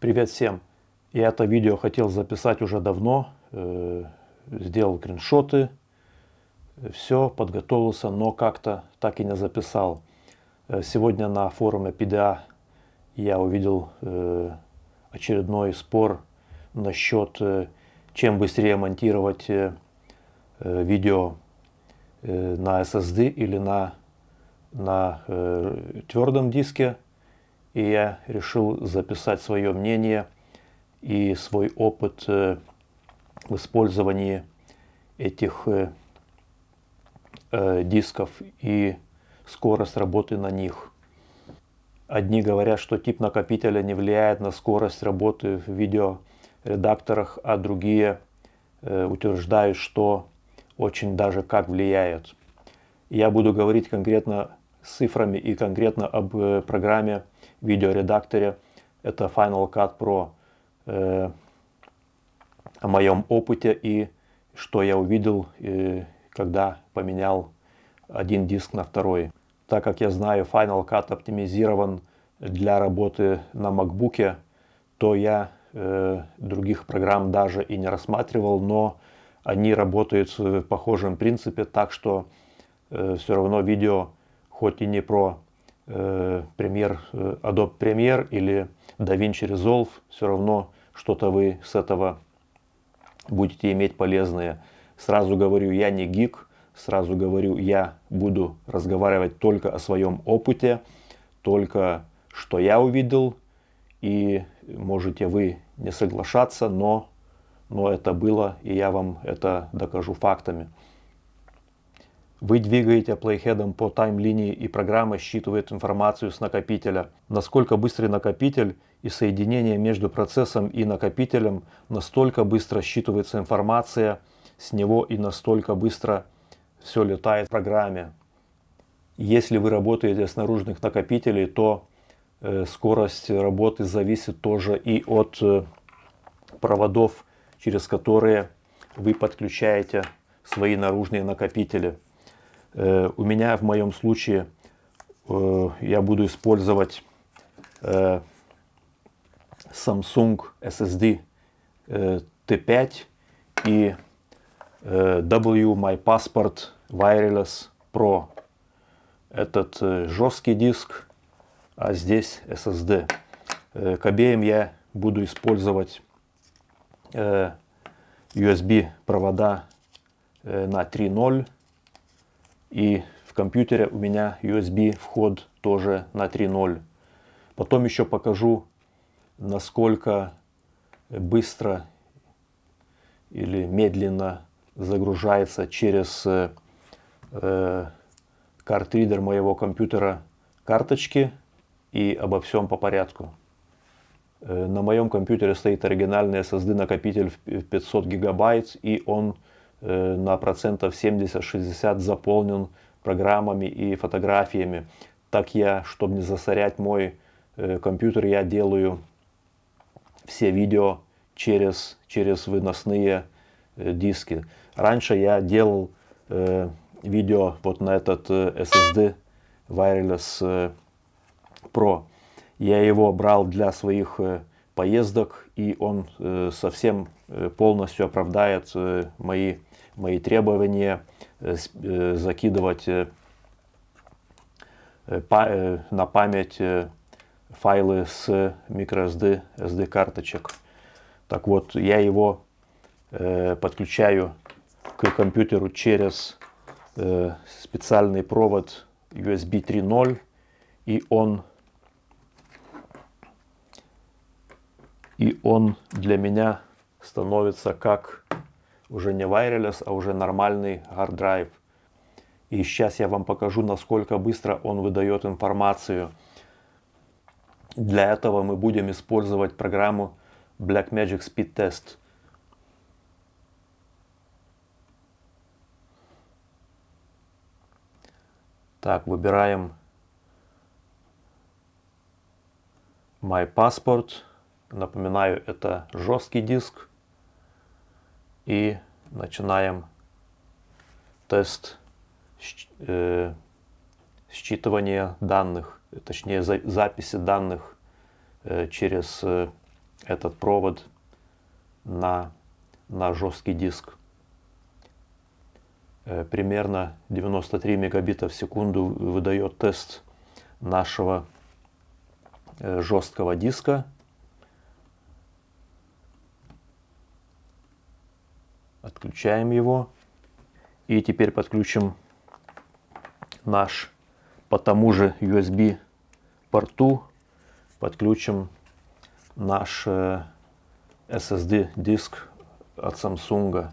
Привет всем! Я это видео хотел записать уже давно, э, сделал скриншоты, все, подготовился, но как-то так и не записал. Э, сегодня на форуме PDA я увидел э, очередной спор насчет, чем быстрее монтировать видео на SSD или на, на твердом диске и я решил записать свое мнение и свой опыт э, в использовании этих э, э, дисков и скорость работы на них. Одни говорят, что тип накопителя не влияет на скорость работы в видеоредакторах, а другие утверждают, что очень даже как влияет. Я буду говорить конкретно с цифрами и конкретно об программе видеоредакторе. Это Final Cut Pro. Э, о моем опыте и что я увидел, э, когда поменял один диск на второй. Так как я знаю, Final Cut оптимизирован для работы на MacBook, то я э, других программ даже и не рассматривал, но они работают в похожем принципе, так что э, все равно видео, хоть и не про э, э, Adobe Premiere или DaVinci Resolve, все равно что-то вы с этого будете иметь полезное. Сразу говорю, я не гик, сразу говорю, я буду разговаривать только о своем опыте, только что я увидел, и можете вы не соглашаться, но, но это было, и я вам это докажу фактами. Вы двигаете плейхедом по тайм-линии и программа считывает информацию с накопителя. Насколько быстрый накопитель и соединение между процессом и накопителем, настолько быстро считывается информация с него и настолько быстро все летает в программе. Если вы работаете с наружных накопителей, то скорость работы зависит тоже и от э, проводов, через которые вы подключаете свои наружные накопители. Э, у меня в моем случае э, я буду использовать э, Samsung SSD T5 и W My Passport Wireless Pro. Этот жесткий диск, а здесь SSD. К обеим я буду использовать USB провода на 3.0 и в компьютере у меня USB вход тоже на 3.0. Потом еще покажу, насколько быстро или медленно загружается через э, картридер моего компьютера карточки и обо всем по порядку. Э, на моем компьютере стоит оригинальный SSD накопитель в 500 гигабайт и он Э, на процентов 70-60 заполнен программами и фотографиями. Так я, чтобы не засорять мой э, компьютер, я делаю все видео через, через выносные диски. Раньше я делал видео вот на этот SSD Wireless Pro. Я его брал для своих э, поездок, и он э, совсем э, полностью оправдает мои мои требования закидывать на память файлы с microSD SD карточек. Так вот, я его подключаю к компьютеру через специальный провод USB 3.0 и он и он для меня становится как уже не wireless, а уже нормальный hard drive. И сейчас я вам покажу, насколько быстро он выдает информацию. Для этого мы будем использовать программу Blackmagic Speed Test. Так, выбираем My Passport. Напоминаю, это жесткий диск и начинаем тест э, считывания данных, точнее за, записи данных э, через э, этот провод на, на жесткий диск. Примерно 93 мегабита в секунду выдает тест нашего жесткого диска. Отключаем его. И теперь подключим наш по тому же USB порту. Подключим наш э, SSD диск от Samsung.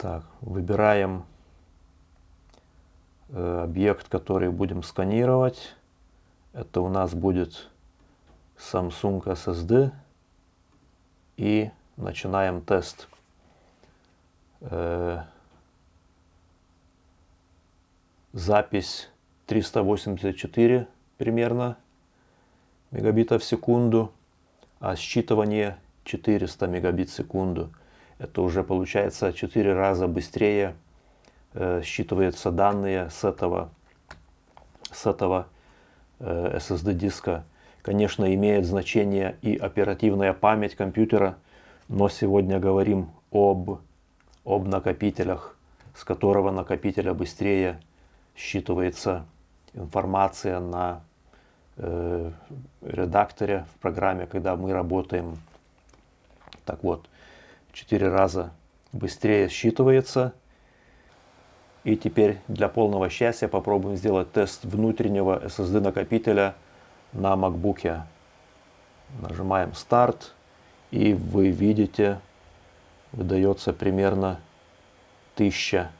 Так, выбираем э, объект, который будем сканировать. Это у нас будет Samsung SSD. И начинаем тест. Э, запись 384 примерно мегабита в секунду, а считывание 400 мегабит в секунду это уже получается 4 раза быстрее э, считываются данные с этого, с этого э, SSD диска. Конечно, имеет значение и оперативная память компьютера, но сегодня говорим об, об накопителях, с которого накопителя быстрее считывается информация на э, редакторе в программе, когда мы работаем. Так вот, 4 раза быстрее считывается. И теперь для полного счастья попробуем сделать тест внутреннего SSD накопителя на MacBook. Нажимаем старт и вы видите, выдается примерно 1000.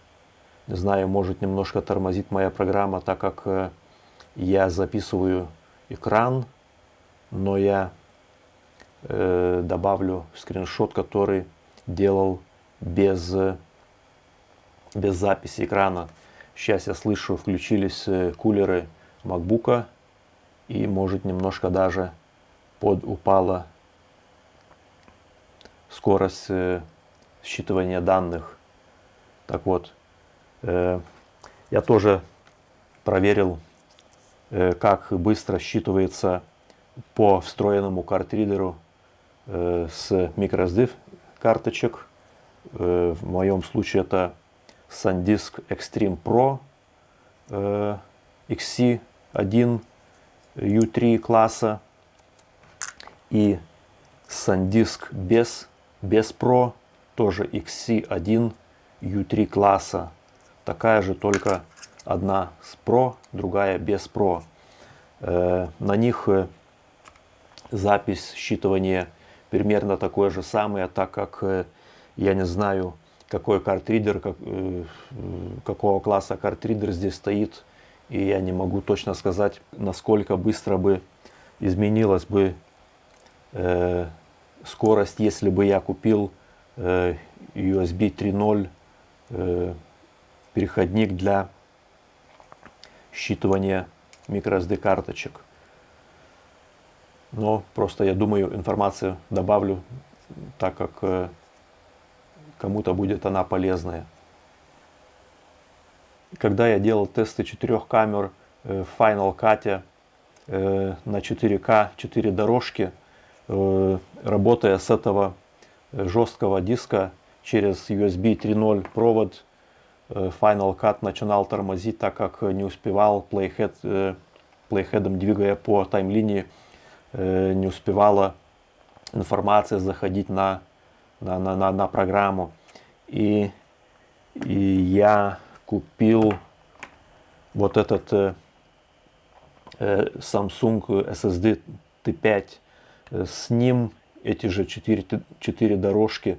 Не знаю, может немножко тормозит моя программа, так как э, я записываю экран, но я э, добавлю скриншот, который делал без, без записи экрана. Сейчас я слышу, включились э, кулеры MacBook и может немножко даже под упала скорость э, считывания данных. Так вот, э, я тоже проверил, как быстро считывается по встроенному картридеру с microSD карточек. Э, в моем случае это SanDisk Extreme Pro э, XC1 U3 класса и SanDisk без, без Pro тоже XC1 U3 класса. Такая же, только одна с Pro, другая без Pro. Э, на них запись считывания примерно такое же самое, так как э, я не знаю, какой картридер, как, э, какого класса картридер здесь стоит, и я не могу точно сказать, насколько быстро бы изменилась бы э, скорость, если бы я купил э, USB 3.0 э, переходник для считывания microSD карточек. Но просто я думаю, информацию добавлю, так как э, кому-то будет она полезная. Когда я делал тесты четырех камер э, в Final Cut э, на 4К, 4 дорожки, работая с этого жесткого диска через USB 3.0 провод, Final Cut начинал тормозить, так как не успевал Playhead, Playhead двигая по таймлинии не успевала информация заходить на, на, на, на, на программу. И, и я купил вот этот э, э Samsung SSD T5. С ним эти же 4, 4 дорожки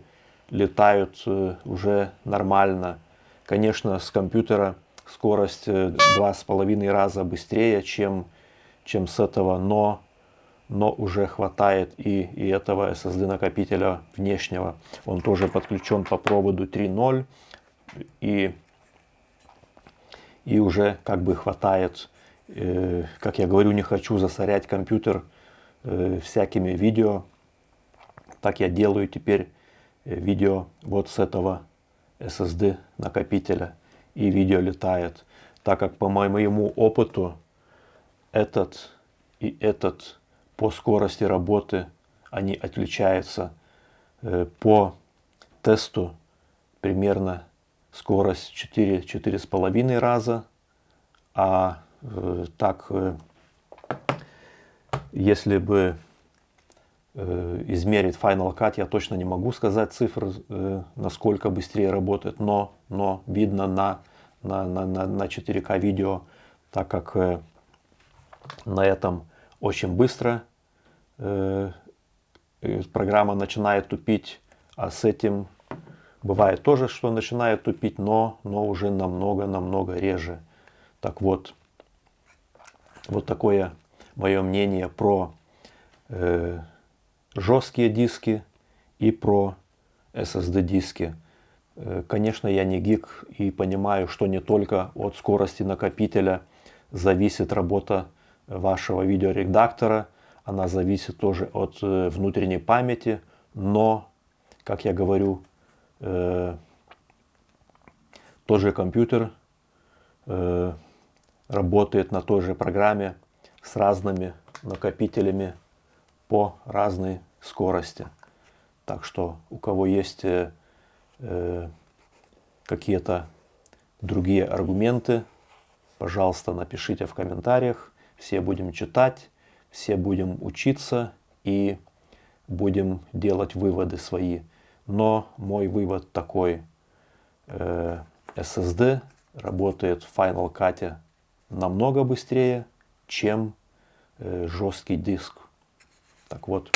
летают э, уже нормально. Конечно, с компьютера скорость два с половиной раза быстрее, чем, чем с этого, но, но уже хватает и, и этого SSD накопителя внешнего. Он тоже подключен по проводу 3.0 и, и уже как бы хватает. Э, как я говорю, не хочу засорять компьютер э, всякими видео. Так я делаю теперь э, видео вот с этого SSD накопителя и видео летает. Так как по моему опыту этот и этот по скорости работы они отличаются э, по тесту примерно скорость 4-4,5 раза, а э, так э, если бы измерить Final Cut я точно не могу сказать цифры, насколько быстрее работает, но, но видно на, на, на, на 4К видео, так как на этом очень быстро программа начинает тупить, а с этим бывает тоже, что начинает тупить, но, но уже намного-намного реже. Так вот, вот такое мое мнение про жесткие диски и про SSD диски. Э, конечно, я не гик и понимаю, что не только от скорости накопителя зависит работа вашего видеоредактора, она зависит тоже от э, внутренней памяти, но, как я говорю, э, тот же компьютер э, работает на той же программе с разными накопителями по разной скорости. Так что у кого есть э, э, какие-то другие аргументы, пожалуйста, напишите в комментариях. Все будем читать, все будем учиться и будем делать выводы свои. Но мой вывод такой. Э, SSD работает в Final Cut намного быстрее, чем э, жесткий диск. Так вот,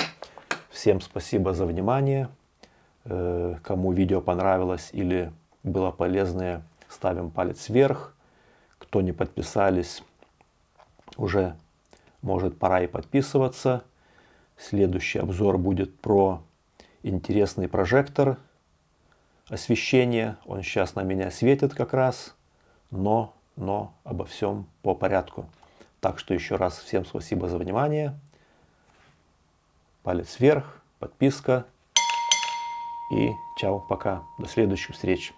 всем спасибо за внимание. Э, кому видео понравилось или было полезное, ставим палец вверх. Кто не подписались, уже может пора и подписываться. Следующий обзор будет про интересный прожектор освещения. Он сейчас на меня светит как раз, но, но обо всем по порядку. Так что еще раз всем спасибо за внимание палец вверх, подписка. И чао, пока, до следующих встреч.